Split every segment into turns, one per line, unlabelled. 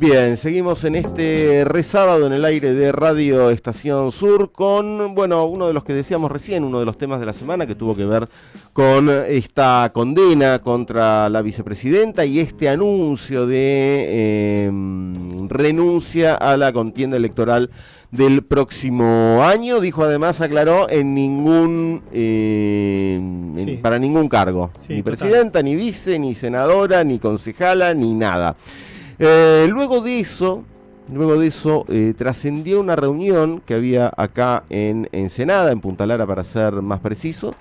Bien, seguimos en este resábado en el aire de Radio Estación Sur con, bueno, uno de los que decíamos recién, uno de los temas de la semana que tuvo que ver con esta condena contra la vicepresidenta y este anuncio de em, renuncia a la contienda electoral del próximo año. Dijo además, aclaró, en ningún em, para ningún cargo. ni presidenta, ni vice, ni senadora, ni concejala, ni nada. Eh, luego de eso, luego de eso eh, trascendió una reunión que había acá en Ensenada, en Punta Lara para ser más preciso,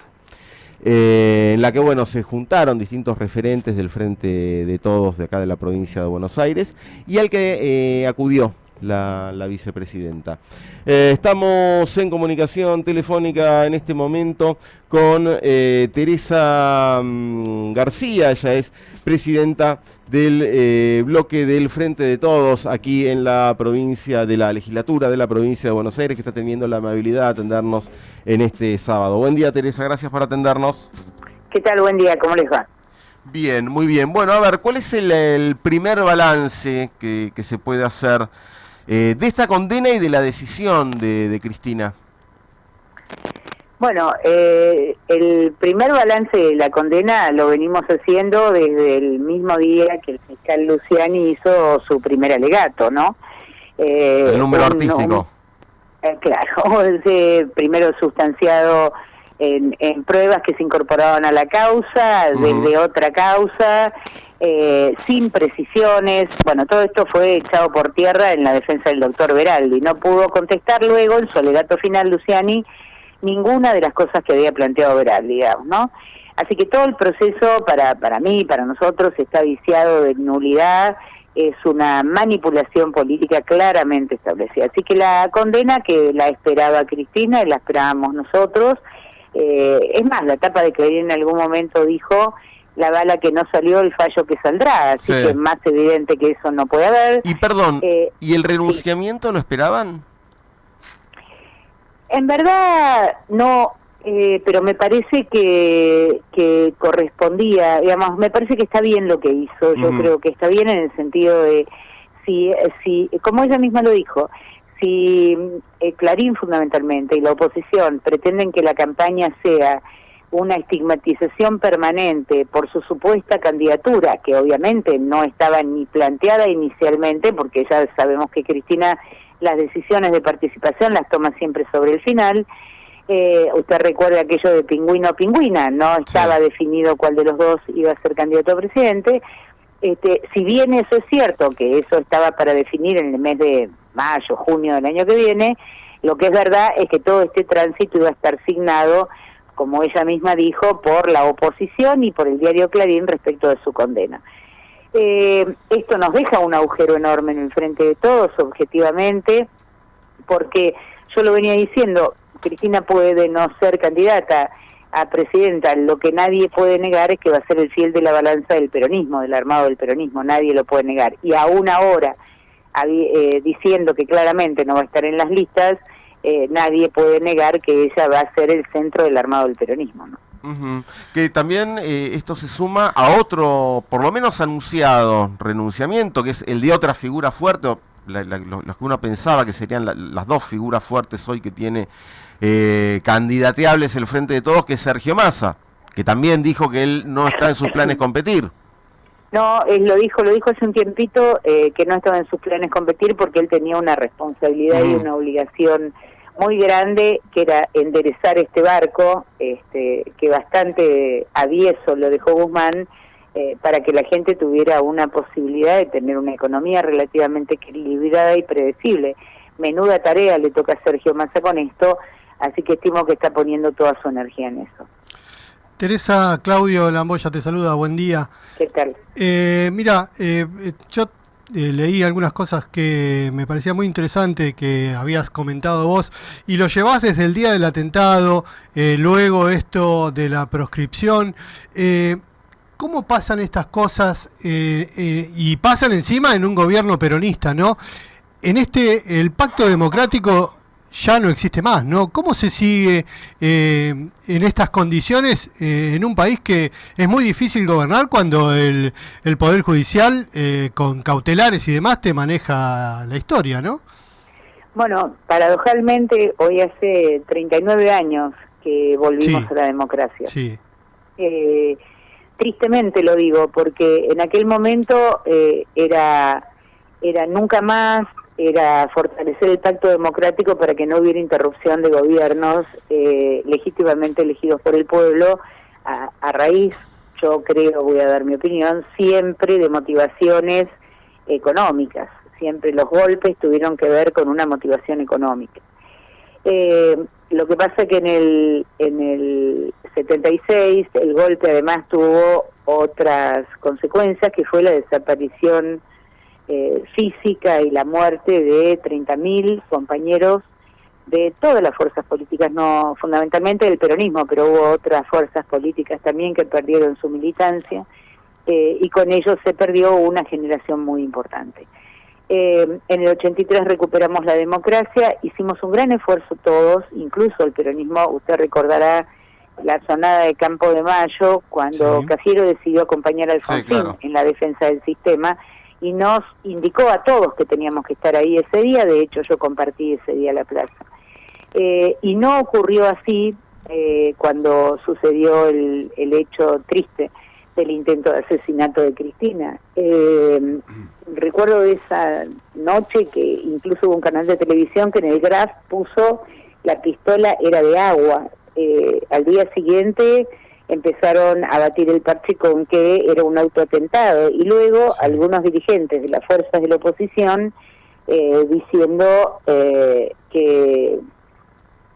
eh, en la que bueno se juntaron distintos referentes del frente de todos de acá de la provincia de Buenos Aires y al que acudió la, vicepresidenta. estamos en comunicación telefónica en este momento con Teresa mm, García, ella es presidenta del eh, bloque del Frente de Todos aquí en la provincia de la legislatura de la provincia de Buenos Aires, que está teniendo la amabilidad de atendernos en este sábado. Buen día, Teresa, gracias por atendernos.
¿Qué tal? Buen día, ¿cómo les va?
Bien, muy bien. Bueno, a ver, ¿cuál es el, primer balance que, se puede hacer eh, de esta condena y de la decisión de Cristina?
Bueno, eh, el primer balance de la condena lo venimos haciendo desde el mismo día que el fiscal Luciani hizo su primer alegato, ¿no?
Eh, el número artístico.
Eh, claro, primero sustanciado en, pruebas que se incorporaban a la causa, desde otra causa, sin precisiones. Bueno, todo esto fue echado por tierra en la defensa del doctor Veraldi. No pudo contestar luego en su alegato final Luciani ninguna de las cosas que había planteado Veral, digamos, ¿no? Así que todo el proceso para, para mí, para nosotros, está viciado de nulidad, es una manipulación política claramente establecida. Así que la condena que la esperaba Cristina y la esperábamos nosotros, eh, es más, la etapa de que en algún momento dijo la bala que no salió, el fallo que saldrá, así que es más evidente que eso no puede haber.
Y perdón, eh, ¿y el renunciamiento lo esperaban?
En verdad no, eh, pero me parece que, que correspondía, digamos, me parece que está bien lo que hizo, yo creo que está bien en el sentido de, si, si como ella misma lo dijo, si eh, Clarín fundamentalmente y la oposición pretenden que la campaña sea una estigmatización permanente por su supuesta candidatura, que obviamente no estaba ni planteada inicialmente, porque ya sabemos que Cristina las decisiones de participación las toma siempre sobre el final. Eh, usted recuerda aquello de pingüino pingüina, no estaba definido cuál de los dos iba a ser candidato a presidente. Este, si bien eso es cierto, que eso estaba para definir en el mes de mayo, junio del año que viene, lo que es verdad es que todo este tránsito iba a estar signado, como ella misma dijo, por la oposición y por el diario Clarín respecto de su condena. Eh, esto nos deja un agujero enorme en el frente de todos, objetivamente, porque yo lo venía diciendo, Cristina puede no ser candidata a presidenta, lo que nadie puede negar es que va a ser el fiel de la balanza del peronismo, del armado del peronismo, nadie lo puede negar. Y aún ahora, eh, diciendo que claramente no va a estar en las listas, eh, nadie puede negar que ella va a ser el centro del armado del peronismo. ¿no?
Que también eh, esto se suma a otro, por lo menos anunciado, renunciamiento, que es el de otra figura fuerte, o los que uno pensaba que serían las dos figuras fuertes hoy que tiene eh, candidateables el Frente de Todos, que es Sergio Massa, que también dijo que él no está en sus planes competir.
No, él lo dijo, lo dijo hace un tiempito eh, que no estaba en sus planes competir porque él tenía una responsabilidad y una obligación muy grande que era enderezar este barco, este, que bastante avieso lo dejó Guzmán, eh, para que la gente tuviera una posibilidad de tener una economía relativamente equilibrada y predecible. Menuda tarea le toca a Sergio Massa con esto, así que estimo que está poniendo toda su energía en eso.
Teresa, Claudio Lamboya te saluda, buen día.
¿Qué tal?
Eh, mira, eh, yo eh, leí algunas cosas que me parecía muy interesante que habías comentado vos y lo llevás desde el día del atentado, eh, luego esto de la proscripción. Eh, ¿Cómo pasan estas cosas y pasan encima en un gobierno peronista, no? En este, el pacto democrático ya no existe más, ¿no? ¿Cómo se sigue eh, en estas condiciones eh, en un país que es muy difícil gobernar cuando el, el Poder Judicial, eh, con cautelares y demás, te maneja la historia, ¿no?
Bueno, paradojalmente, hoy hace 39 años que volvimos a la democracia.
Sí.
tristemente lo digo, porque en aquel momento era, era nunca más, era fortalecer el pacto democrático para que no hubiera interrupción de gobiernos eh, legítimamente elegidos por el pueblo a, raíz, yo creo, voy a dar mi opinión, siempre de motivaciones económicas. Siempre los golpes tuvieron que ver con una motivación económica. Eh, lo que pasa que en el, en el 76 el golpe además tuvo otras consecuencias, que fue la desaparición eh, física y la muerte de 30.000 compañeros de todas las fuerzas políticas, no fundamentalmente del peronismo, pero hubo otras fuerzas políticas también que perdieron su militancia eh, y con ello se perdió una generación muy importante. Eh, en el 83 recuperamos la democracia, hicimos un gran esfuerzo todos, incluso el peronismo, usted recordará la sonada de Campo de Mayo, cuando Cafiero decidió acompañar a Alfonsín en la defensa del sistema, y nos indicó a todos que teníamos que estar ahí ese día, de hecho yo compartí ese día la plaza. Eh, y no ocurrió así eh, cuando sucedió el, el, hecho triste del intento de asesinato de Cristina. Eh, recuerdo esa noche que incluso hubo un canal de televisión que en el graph puso la pistola era de agua. al día siguiente empezaron a batir el parche con que era un autoatentado y luego algunos dirigentes de las fuerzas de la oposición eh, diciendo eh, que,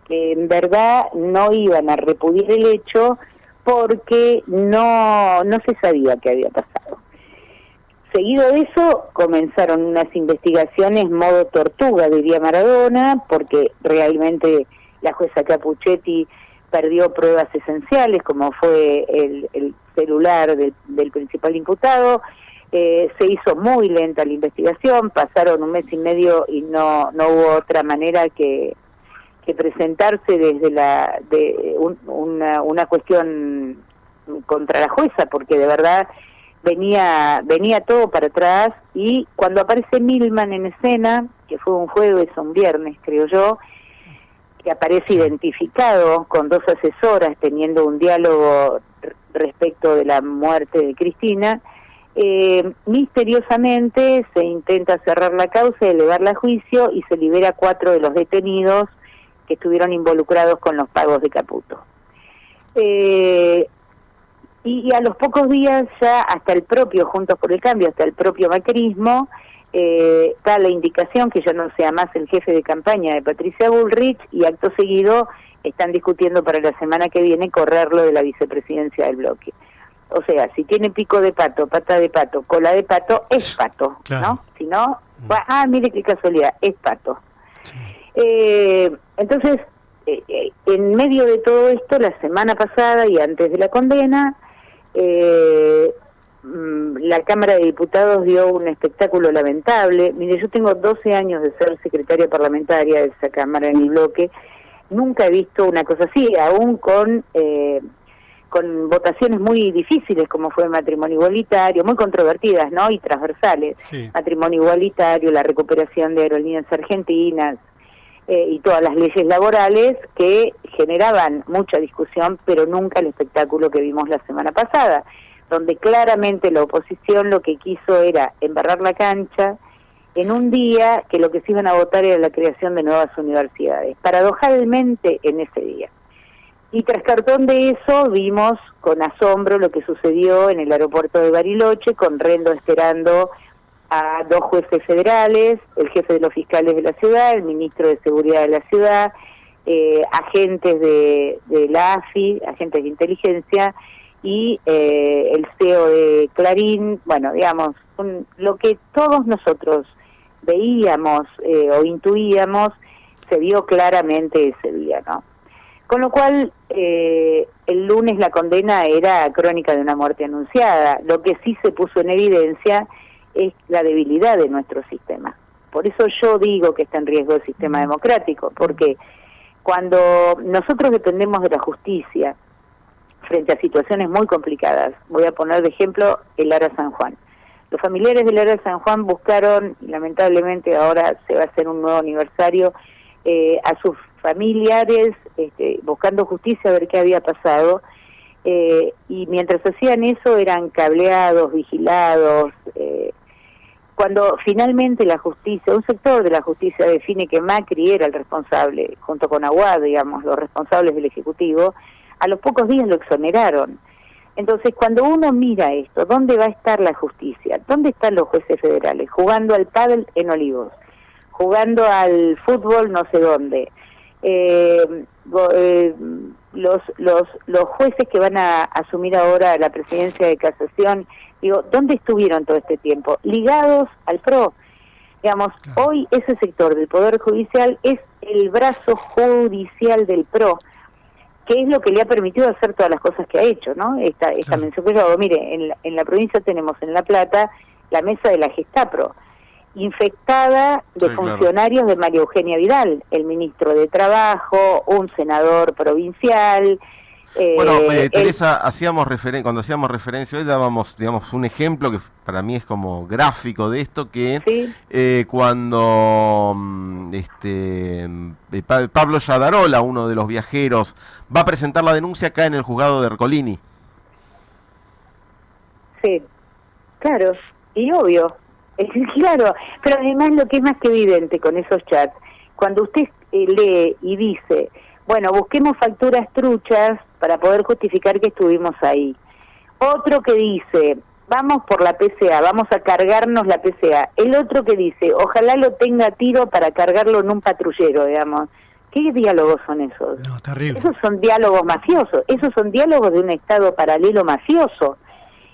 en verdad no iban a repudiar el hecho porque no, no se sabía qué había pasado. Seguido de eso comenzaron unas investigaciones modo tortuga, diría Maradona, porque realmente la jueza Capuchetti perdió pruebas esenciales, como fue el, celular del principal imputado. Eh, se hizo muy lenta la investigación, pasaron un mes y medio y no, no hubo otra manera que, que presentarse desde la de una, una cuestión contra la jueza, porque de verdad venía venía todo para atrás y cuando aparece Milman en escena, que fue un jueves un viernes, creo yo, que aparece identificado con dos asesoras teniendo un diálogo respecto de la muerte de Cristina, eh, misteriosamente se intenta cerrar la causa, elevarla a juicio y se libera cuatro de los detenidos que estuvieron involucrados con los pagos de Caputo. Eh, y, a los pocos días ya hasta el propio Juntos por el Cambio, hasta el propio macrismo, eh, está la indicación que ya no sea más el jefe de campaña de Patricia Bullrich y acto seguido están discutiendo para la semana que viene correrlo de la vicepresidencia del bloque. O sea, si tiene pico de pato, pata de pato, cola de pato, es pato, ¿no? Si no, mm. ah, mire qué casualidad, es pato. Eh, entonces, eh, en medio de todo esto, la semana pasada y antes de la condena, eh, la Cámara de Diputados dio un espectáculo lamentable. Mire, yo tengo 12 años de ser secretaria parlamentaria de esa Cámara en el bloque. Nunca he visto una cosa así, aún con, eh, con votaciones muy difíciles como fue el matrimonio igualitario, muy controvertidas ¿no? y transversales. Matrimonio igualitario, la recuperación de aerolíneas argentinas, eh, y todas las leyes laborales que generaban mucha discusión, pero nunca el espectáculo que vimos la semana pasada donde claramente la oposición lo que quiso era embarrar la cancha en un día que lo que se iban a votar era la creación de nuevas universidades, paradojalmente en ese día. Y tras cartón de eso vimos con asombro lo que sucedió en el aeropuerto de Bariloche, con Rendo esperando a dos jueces federales, el jefe de los fiscales de la ciudad, el ministro de Seguridad de la ciudad, eh, agentes de, de la AFI, agentes de inteligencia, y eh, el CEO de Clarín, bueno, digamos, lo que todos nosotros veíamos eh, o intuíamos se vio claramente ese día, ¿no? Con lo cual, eh, el lunes la condena era crónica de una muerte anunciada. Lo que sí se puso en evidencia es la debilidad de nuestro sistema. Por eso yo digo que está en riesgo el sistema democrático, porque cuando nosotros dependemos de la justicia frente a situaciones muy complicadas, voy a poner de ejemplo el Ara San Juan. Los familiares del Ara San Juan buscaron, lamentablemente ahora se va a hacer un nuevo aniversario, eh, a sus familiares este, buscando justicia a ver qué había pasado. Eh, y mientras hacían eso eran cableados, vigilados. Eh, cuando finalmente la justicia, un sector de la justicia define que Macri era el responsable, junto con Aguad, digamos, los responsables del Ejecutivo, a los pocos días lo exoneraron. Entonces, cuando uno mira esto, ¿dónde va a estar la justicia? ¿Dónde están los jueces federales? Jugando al pádel en Olivos, jugando al fútbol no sé dónde. Eh, eh, los, los, los jueces que van a asumir ahora la presidencia de casación, digo, ¿dónde estuvieron todo este tiempo? Ligados al PRO. Digamos, hoy ese sector del Poder Judicial es el brazo judicial del PRO, que es lo que le ha permitido hacer todas las cosas que ha hecho, ¿no? Esta, esta mención que yo hago, mire, en la, en la provincia tenemos en La Plata la mesa de la Gestapro, infectada de funcionarios de María Eugenia Vidal, el ministro de Trabajo, un senador provincial.
Eh, bueno, eh, Teresa, hacíamos cuando hacíamos referencia hoy dábamos, digamos, un ejemplo que para mí es como gráfico de esto, que eh, cuando mm, este, Pablo Yadarola, uno de los viajeros, va a presentar la denuncia acá en el juzgado de Ercolini.
Sí, claro, y obvio, Claro, pero además lo que es más que evidente con esos chats, cuando usted eh, lee y dice, bueno, busquemos facturas truchas para poder justificar que estuvimos ahí. Otro que dice, vamos por la PCA, vamos a cargarnos la PCA. El otro que dice, ojalá lo tenga tiro para cargarlo en un patrullero, digamos. ¿Qué diálogos son esos? No, terrible. Esos son diálogos mafiosos, esos son diálogos de un Estado paralelo mafioso.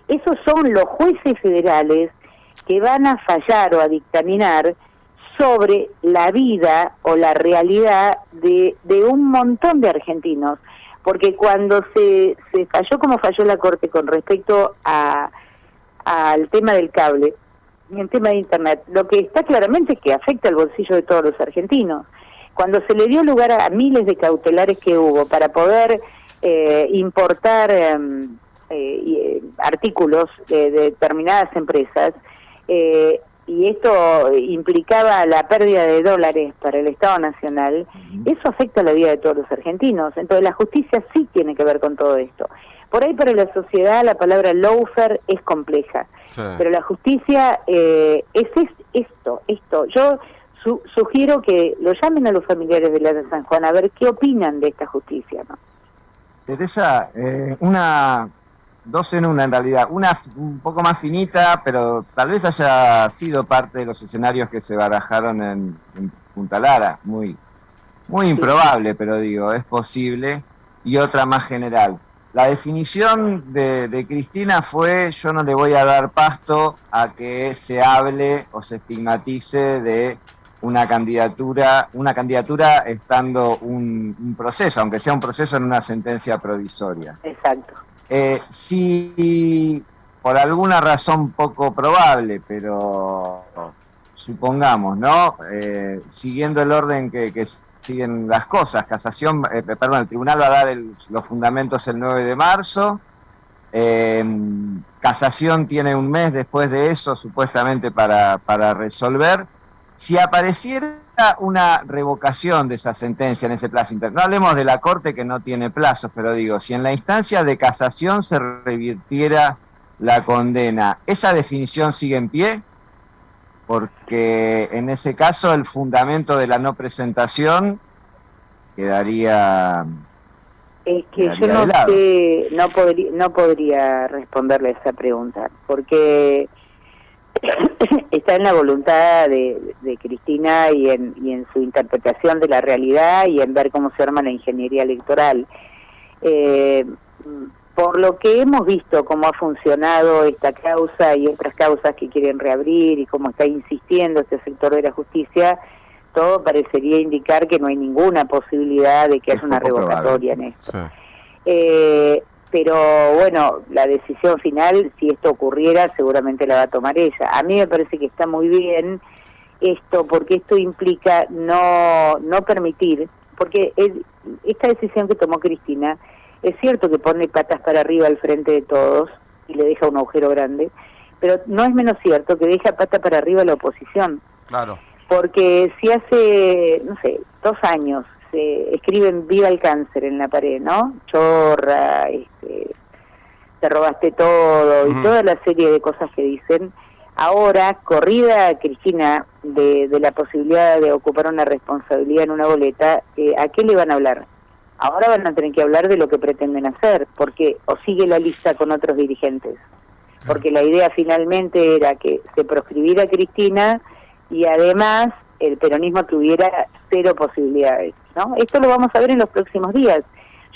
Esos son los jueces federales que van a fallar o a dictaminar sobre la vida o la realidad de, de un montón de argentinos. Porque cuando se, se falló como falló la Corte con respecto a, al tema del cable y el tema de Internet, lo que está claramente es que afecta al bolsillo de todos los argentinos. Cuando se le dio lugar a, miles de cautelares que hubo para poder eh, importar em, eh, eh, artículos de determinadas empresas, eh, y esto implicaba la pérdida de dólares para el Estado Nacional, eso afecta la vida de todos los argentinos. Entonces la justicia sí tiene que ver con todo esto. Por ahí para la sociedad la palabra lawfare es compleja, pero la justicia eh, es, esto, esto. Yo sugiero que lo llamen a los familiares de la de San Juan a ver qué opinan de esta justicia. ¿no?
Teresa, eh, una dos en una en realidad. Una un poco más finita, pero tal vez haya sido parte de los escenarios que se barajaron en, Punta Lara. Muy, muy improbable, pero digo, es posible. Y otra más general. La definición de, de, Cristina fue yo no le voy a dar pasto a que se hable o se estigmatice de una candidatura, una candidatura estando un, un proceso, aunque sea un proceso en una sentencia provisoria.
Exacto.
Eh, si por alguna razón poco probable, pero supongamos, ¿no? Eh, siguiendo el orden que, siguen las cosas, casación, eh, perdón, el tribunal va a dar los fundamentos el 9 de marzo, casación tiene un mes después de eso supuestamente para, para resolver. Si apareciera una revocación de esa sentencia en ese plazo interno. No hablemos de la Corte que no tiene plazos, pero digo, si en la instancia de casación se revirtiera la condena, ¿esa definición sigue en pie? Porque en ese caso el fundamento de la no presentación quedaría...
Es que yo no sé, no podría, no podría responderle esa pregunta, porque está en la voluntad de, Cristina y en, y en su interpretación de la realidad y en ver cómo se arma la ingeniería electoral. Eh, por lo que hemos visto cómo ha funcionado esta causa y otras causas que quieren reabrir y cómo está insistiendo este sector de la justicia, todo parecería indicar que no hay ninguna posibilidad de que haya una revocatoria en esto. Eh, pero bueno, la decisión final, si esto ocurriera, seguramente la va a tomar ella. A mí me parece que está muy bien esto, porque esto implica no, no permitir, porque esta decisión que tomó Cristina, es cierto que pone patas para arriba al frente de todos y le deja un agujero grande, pero no es menos cierto que deja pata para arriba a la oposición.
Claro.
Porque si hace, no sé, dos años se escriben viva el cáncer en la pared, ¿no? Chorra, este, te robaste todo y toda la serie de cosas que dicen. Ahora, corrida Cristina de, de la posibilidad de ocupar una responsabilidad en una boleta, eh, ¿a qué le van a hablar? Ahora van a tener que hablar de lo que pretenden hacer, porque o sigue la lista con otros dirigentes, porque la idea finalmente era que se proscribiera Cristina y además el peronismo tuviera cero posibilidades. ¿No? Esto lo vamos a ver en los próximos días.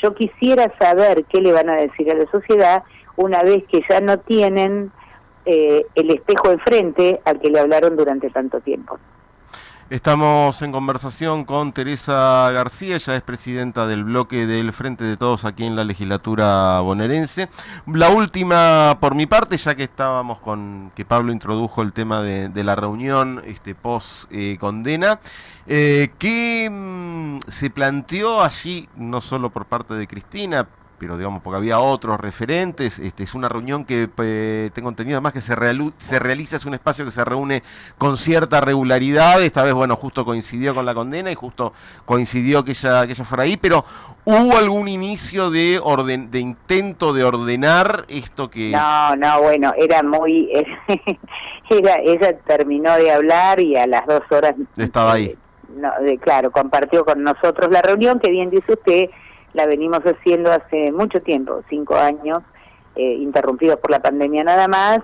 Yo quisiera saber qué le van a decir a la sociedad una vez que ya no tienen eh, el espejo enfrente al que le hablaron durante tanto tiempo.
Estamos en conversación con Teresa García, ella es presidenta del bloque del Frente de Todos aquí en la legislatura bonaerense. La última por mi parte, ya que estábamos con que Pablo introdujo el tema de, la reunión este, post condena, eh, ¿qué mm, se planteó allí, no solo por parte de Cristina, pero digamos, porque había otros referentes, este, es una reunión que eh, tengo entendido además que se, se realiza, es un espacio que se reúne con cierta regularidad, esta vez, bueno, justo coincidió con la condena y justo coincidió que ella, que ella fuera ahí, pero ¿hubo algún inicio de, orden, de intento de ordenar esto que...
No, no, bueno, era muy... era, ella terminó de hablar y a las dos horas...
Estaba ahí.
Eh, no, claro, compartió con nosotros la reunión, que bien dice usted, la venimos haciendo hace mucho tiempo, cinco años, eh, interrumpidos por la pandemia nada más,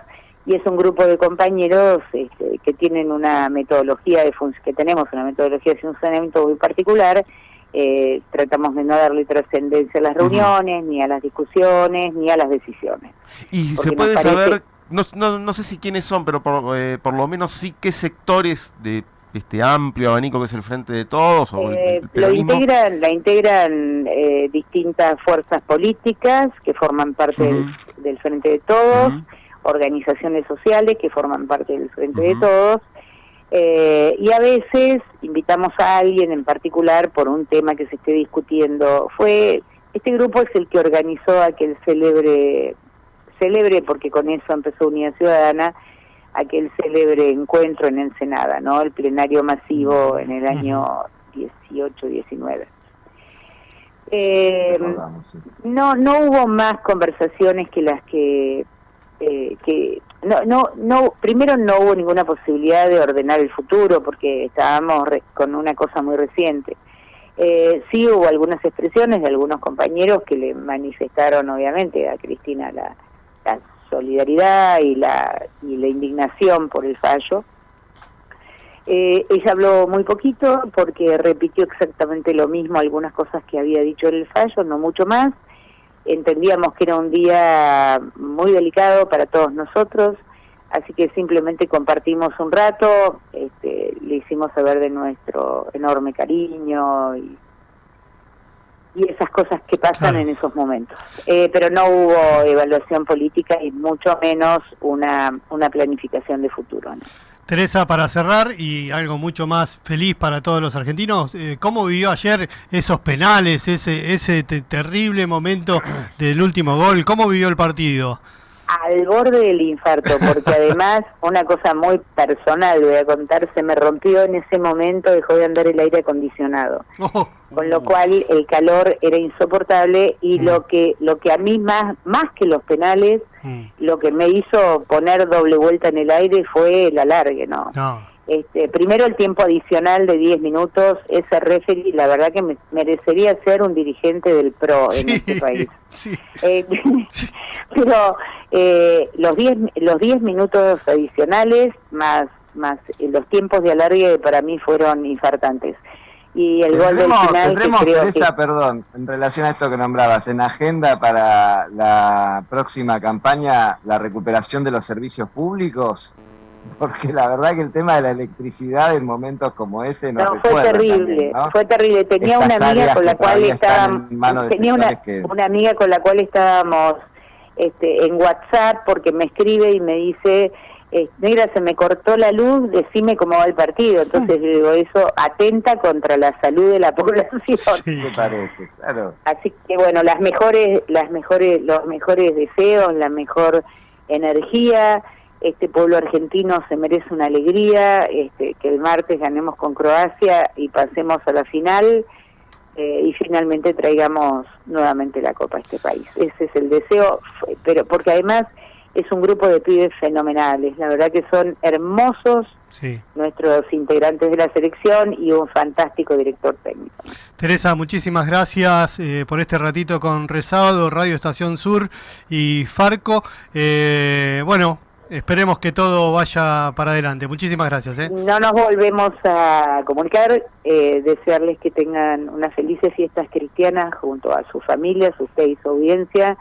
y es un grupo de compañeros este, que tienen una metodología de que tenemos una metodología de funcionamiento muy particular. Eh, tratamos de no darle trascendencia a las reuniones, ni a las discusiones, ni a las decisiones.
Y se puede saber, no, no, no, sé si quiénes son, pero por, eh, por lo menos sí qué sectores de este amplio abanico que es el Frente de Todos? O
eh, lo integran, la integran eh, distintas fuerzas políticas que forman parte del, Frente de Todos, organizaciones sociales que forman parte del Frente de Todos, eh, y a veces invitamos a alguien en particular por un tema que se esté discutiendo. Fue Este grupo es el que organizó aquel célebre, célebre porque con eso empezó Unidad Ciudadana, aquel célebre encuentro en Ensenada, ¿no? El plenario masivo en el año 18-19. Eh, no, no hubo más conversaciones que las que, eh, que no, no, no, primero no hubo ninguna posibilidad de ordenar el futuro porque estábamos con una cosa muy reciente. Eh, sí hubo algunas expresiones de algunos compañeros que le manifestaron obviamente a Cristina la, la solidaridad y la, y la indignación por el fallo. Eh, ella habló muy poquito porque repitió exactamente lo mismo, algunas cosas que había dicho en el fallo, no mucho más. Entendíamos que era un día muy delicado para todos nosotros, así que simplemente compartimos un rato, este, le hicimos saber de nuestro enorme cariño y y esas cosas que pasan en esos momentos. Eh, pero no hubo evaluación política y mucho menos una, una planificación de futuro.
Teresa, para cerrar y algo mucho más feliz para todos los argentinos, eh, ¿cómo vivió ayer esos penales, ese, ese terrible momento del último gol? ¿Cómo vivió el partido?
Al borde del infarto, porque además, una cosa muy personal, voy a contar, se me rompió en ese momento, dejó de andar el aire acondicionado. Oh. con lo cual el calor era insoportable y mm. lo que lo que a mí más más que los penales, mm. lo que me hizo poner doble vuelta en el aire fue el alargue, ¿no? Este, primero el tiempo adicional de 10 minutos, ese referee, la verdad que me, merecería ser un dirigente del PRO en este país. Eh, pero eh, los 10 los 10 minutos adicionales más más los tiempos de alargue para mí fueron infartantes. Y el gol del final
que perdón en relación a esto que nombrabas en agenda para la próxima campaña la recuperación de los servicios públicos porque la verdad que el tema de la electricidad en momentos como ese
no, fue terrible fue terrible tenía una amiga con la cual estábamos tenía una, una amiga con la cual estábamos este, en WhatsApp porque me escribe y me dice, eh, negra, se me cortó la luz, decime cómo va el partido. Entonces, digo, eso atenta contra la salud de la población.
Sí, parece, claro.
Así que, bueno, las mejores, las mejores, los mejores deseos, la mejor energía. Este pueblo argentino se merece una alegría, este, que el martes ganemos con Croacia y pasemos a la final eh, y finalmente traigamos nuevamente la Copa a este país. Ese es el deseo, pero porque además es un grupo de pibes fenomenales, la verdad que son hermosos nuestros integrantes de la selección y un fantástico director técnico.
Teresa, muchísimas gracias eh, por este ratito con Resado, Radio Estación Sur y Farco. Eh, bueno, esperemos que todo vaya para adelante. Muchísimas gracias. ¿eh?
No nos volvemos a comunicar, desearles que tengan unas felices fiestas cristianas junto a su familia, su fe y su audiencia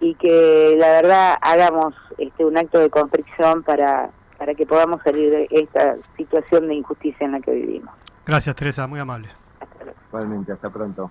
y que la verdad hagamos este, un acto de constricción para, para que podamos salir de esta situación de injusticia en la que vivimos.
Gracias Teresa, muy amable.
Igualmente, hasta pronto.